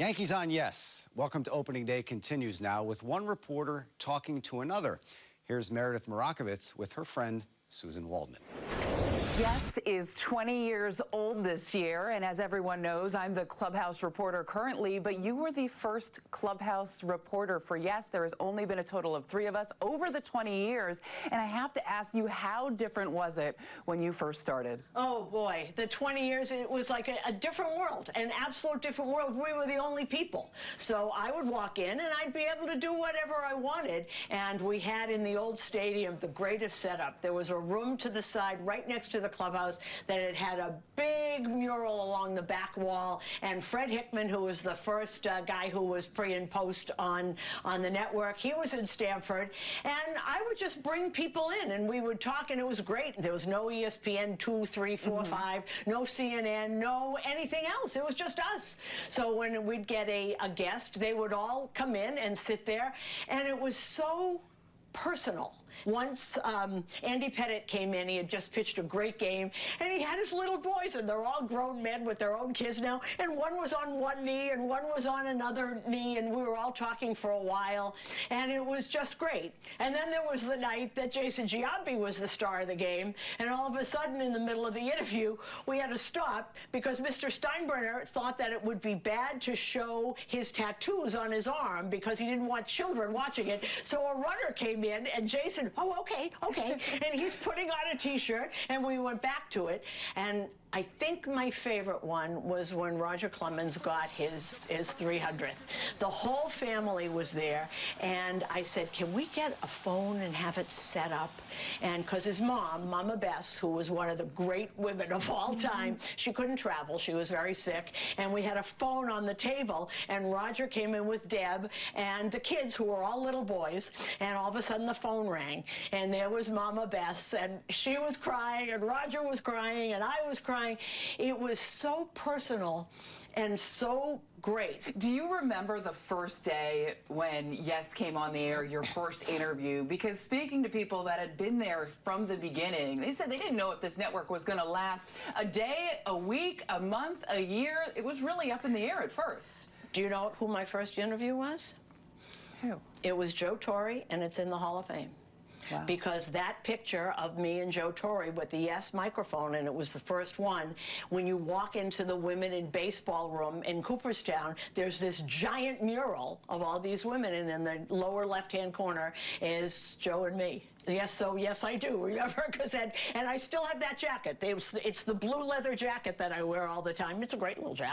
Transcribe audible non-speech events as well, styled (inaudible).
Yankees on Yes. Welcome to Opening Day continues now with one reporter talking to another. Here's Meredith Marakovits with her friend Susan Waldman. Yes is 20 years old this year, and as everyone knows, I'm the Clubhouse reporter currently, but you were the first Clubhouse reporter for Yes. There has only been a total of three of us over the 20 years, and I have to ask you, how different was it when you first started? Oh boy, the 20 years, it was like a, a different world, an absolute different world. We were the only people. So I would walk in and I'd be able to do whatever I wanted. And we had in the old stadium the greatest setup. There was a room to the side right next to the clubhouse that it had a big mural along the back wall. And Fred Hickman, who was the first uh, guy who was pre and post on, on the network, he was in Stamford, And I would just bring people in and we would talk and it was great. There was no ESPN 2, 3, 4, mm -hmm. 5, no CNN, no anything else. It was just us. So when we'd get a, a guest, they would all come in and sit there. And it was so personal. Once um, Andy Pettitte came in, he had just pitched a great game, and he had his little boys, and they're all grown men with their own kids now, and one was on one knee, and one was on another knee, and we were all talking for a while, and it was just great. And then there was the night that Jason Giambi was the star of the game, and all of a sudden, in the middle of the interview, we had to stop because Mr. Steinbrenner thought that it would be bad to show his tattoos on his arm because he didn't want children watching it. So a runner came in, and Jason oh, okay, okay. (laughs) and he's putting on a T-shirt, and we went back to it. And I think my favorite one was when Roger Clemens got his, his 300th. The whole family was there, and I said, can we get a phone and have it set up? And because his mom, Mama Bess, who was one of the great women of all mm-hmm. time, she couldn't travel. She was very sick, and we had a phone on the table, and Roger came in with Deb and the kids, who were all little boys, and all of a sudden the phone rang, and there was Mama Bess, and she was crying, and Roger was crying, and I was crying, crying. It was so personal and so great. Do you remember the first day when Yes came on the air, your first interview? Because speaking to people that had been there from the beginning, they said they didn't know if this network was going to last a day, a week, a month, a year. It was really up in the air at first. Do you know who my first interview was? Who? It was Joe Torre, and it's in the Hall of Fame. Wow. Because that picture of me and Joe Torre with the Yes microphone, and it was the first one, when you walk into the women in baseball room in Cooperstown, there's this giant mural of all these women, and in the lower left-hand corner is Joe and me. Yes, so yes, I do. (laughs) Remember, because and I still have that jacket. It's, it's the blue leather jacket that I wear all the time. It's a great little jacket.